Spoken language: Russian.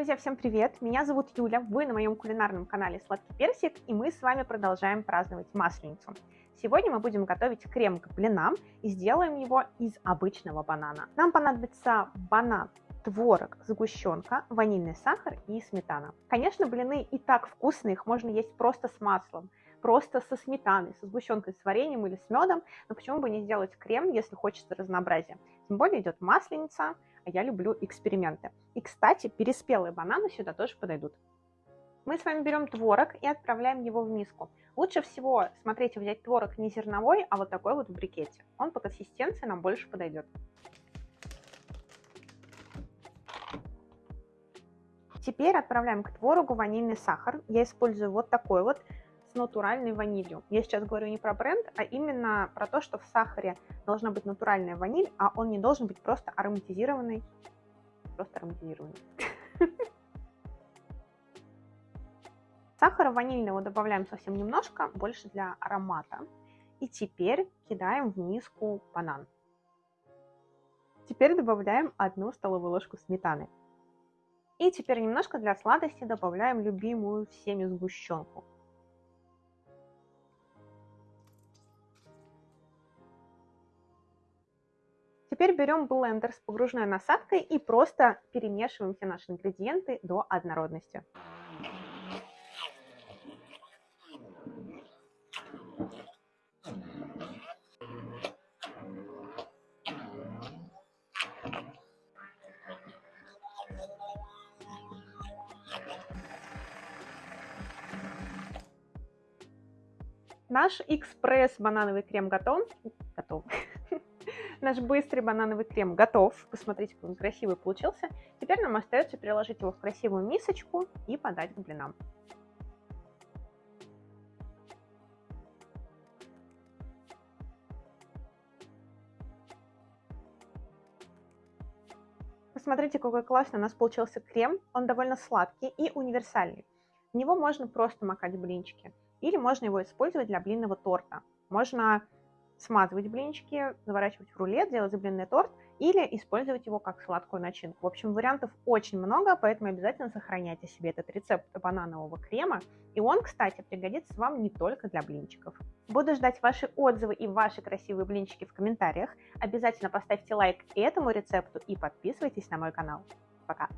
Друзья, всем привет! Меня зовут Юля, вы на моем кулинарном канале Сладкий Персик, и мы с вами продолжаем праздновать Масленицу. Сегодня мы будем готовить крем к блинам и сделаем его из обычного банана. Нам понадобится банан, творог, сгущенка, ванильный сахар и сметана. Конечно, блины и так вкусные, их можно есть просто с маслом, просто со сметаной, со сгущенкой, с вареньем или с медом, но почему бы не сделать крем, если хочется разнообразия. Тем более идет масленица, а я люблю эксперименты. И, кстати, переспелые бананы сюда тоже подойдут. Мы с вами берем творог и отправляем его в миску. Лучше всего, смотрите, взять творог не зерновой, а вот такой вот в брикете. Он по консистенции нам больше подойдет. Теперь отправляем к творогу ванильный сахар. Я использую вот такой вот с натуральной ванилью. Я сейчас говорю не про бренд, а именно про то, что в сахаре должна быть натуральная ваниль, а он не должен быть просто ароматизированный. Просто ароматизированный. Сахара ванильного добавляем совсем немножко, больше для аромата. И теперь кидаем в миску банан. Теперь добавляем одну столовую ложку сметаны. И теперь немножко для сладости добавляем любимую всеми сгущенку. Теперь берем блендер с погружной насадкой и просто перемешиваем все наши ингредиенты до однородности. Наш экспресс банановый крем готов. Готов. Наш быстрый банановый крем готов. Посмотрите, какой он красивый получился. Теперь нам остается переложить его в красивую мисочку и подать к блинам. Посмотрите, какой классный у нас получился крем. Он довольно сладкий и универсальный. В него можно просто макать блинчики. Или можно его использовать для блинного торта. Можно смазывать блинчики, заворачивать в рулет, делать блинный торт или использовать его как сладкую начинку. В общем, вариантов очень много, поэтому обязательно сохраняйте себе этот рецепт бананового крема. И он, кстати, пригодится вам не только для блинчиков. Буду ждать ваши отзывы и ваши красивые блинчики в комментариях. Обязательно поставьте лайк этому рецепту и подписывайтесь на мой канал. Пока!